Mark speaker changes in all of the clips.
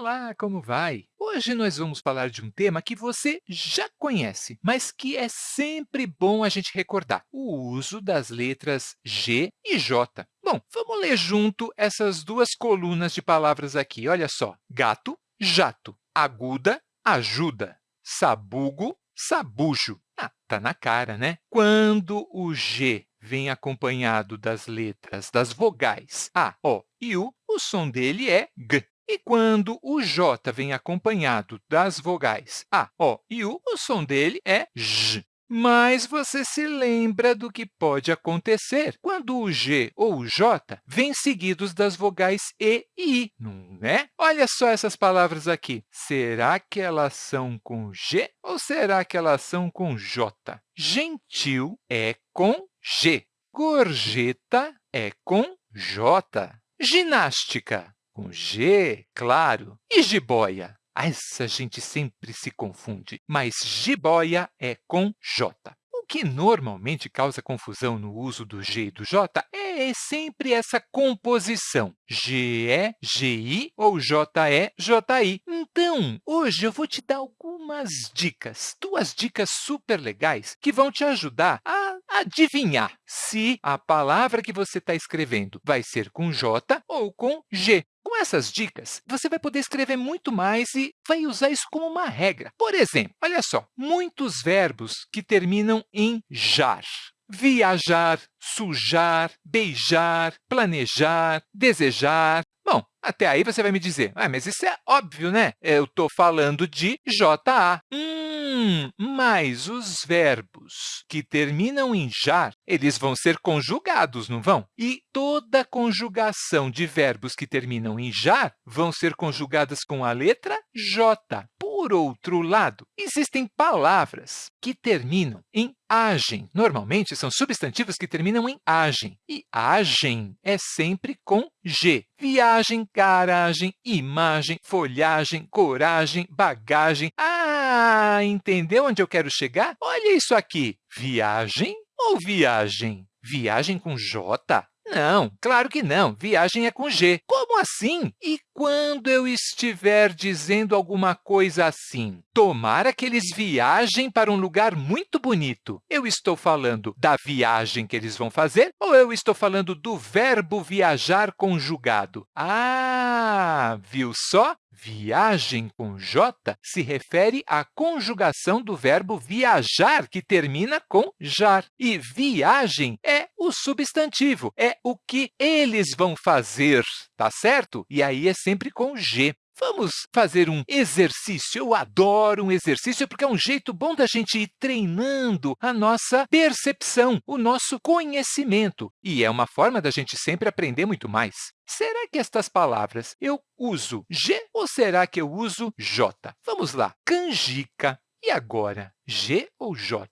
Speaker 1: Olá, como vai? Hoje nós vamos falar de um tema que você já conhece, mas que é sempre bom a gente recordar, o uso das letras G e J. Bom, vamos ler junto essas duas colunas de palavras aqui. Olha só, gato, jato, aguda, ajuda, sabugo, sabujo. Ah, tá na cara, né? Quando o G vem acompanhado das letras das vogais A, O e U, o som dele é G. E quando o J vem acompanhado das vogais A, O e U, o som dele é J. Mas você se lembra do que pode acontecer quando o G ou o J vêm seguidos das vogais E e I, não é? Olha só essas palavras aqui. Será que elas são com G ou será que elas são com J? Gentil é com G. Gorjeta é com J. Ginástica, com G, claro. E jiboia? Essa gente sempre se confunde, mas jiboia é com J. O que normalmente causa confusão no uso do G e do J é sempre essa composição, GE, GI ou JE, JI. Então, hoje eu vou te dar algumas dicas, duas dicas super legais que vão te ajudar a adivinhar se a palavra que você está escrevendo vai ser com J ou com G. Com essas dicas, você vai poder escrever muito mais e vai usar isso como uma regra. Por exemplo, olha só, muitos verbos que terminam em jar. Viajar, sujar, beijar, planejar, desejar. Bom, até aí você vai me dizer, ah, mas isso é óbvio, né? Eu estou falando de JA. Hum, mas os verbos que terminam em jar, eles vão ser conjugados, não vão? E toda conjugação de verbos que terminam em jar vão ser conjugadas com a letra J. Por outro lado, existem palavras que terminam em agem. Normalmente, são substantivos que terminam em agem. E agem é sempre com G. Viagem, garagem, imagem, folhagem, coragem, bagagem. Ah, entendeu onde eu quero chegar? Olha isso aqui. Viagem ou viagem? Viagem com J? Não, claro que não. Viagem é com G. Como assim? E quando eu estiver dizendo alguma coisa assim, tomara que eles viajem para um lugar muito bonito, eu estou falando da viagem que eles vão fazer ou eu estou falando do verbo viajar conjugado? Ah, viu só? Viagem com J se refere à conjugação do verbo viajar, que termina com jar. E viagem é o substantivo, é o que eles vão fazer, tá certo? E aí é sempre com G. Vamos fazer um exercício. Eu adoro um exercício porque é um jeito bom da gente ir treinando a nossa percepção, o nosso conhecimento. E é uma forma da gente sempre aprender muito mais. Será que estas palavras eu uso G ou será que eu uso J? Vamos lá. Canjica. E agora, G ou J?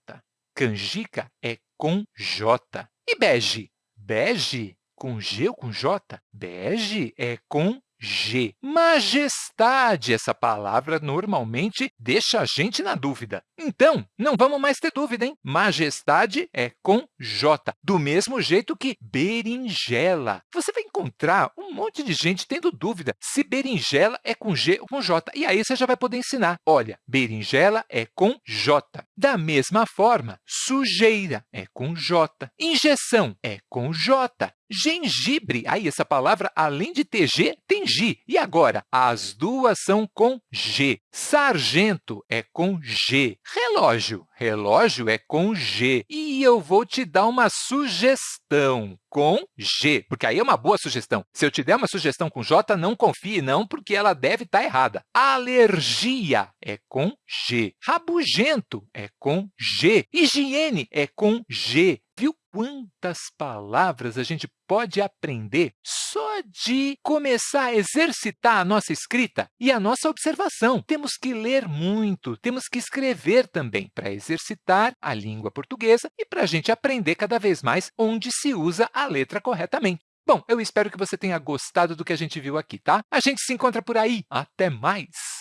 Speaker 1: Canjica é com J. E bege? Bege com G ou com J? Bege é com G. Majestade, essa palavra normalmente deixa a gente na dúvida. Então, não vamos mais ter dúvida, hein? Majestade é com J, do mesmo jeito que berinjela. Você vai encontrar um monte de gente tendo dúvida se berinjela é com G ou com J. E aí você já vai poder ensinar. Olha, berinjela é com J. Da mesma forma, sujeira é com J. Injeção é com J. Gengibre, aí essa palavra, além de ter G, tem G. E agora? As duas são com G. Sargento é com G. Relógio, relógio é com G. E eu vou te dar uma sugestão com G, porque aí é uma boa sugestão. Se eu te der uma sugestão com J, não confie, não, porque ela deve estar errada. Alergia é com G. Rabugento é com G. Higiene é com G. Viu quantas palavras a gente pode aprender só de começar a exercitar a nossa escrita e a nossa observação? Temos que ler muito, temos que escrever também para exercitar a língua portuguesa e para a gente aprender cada vez mais onde se usa a letra corretamente. Bom, eu espero que você tenha gostado do que a gente viu aqui, tá? A gente se encontra por aí. Até mais!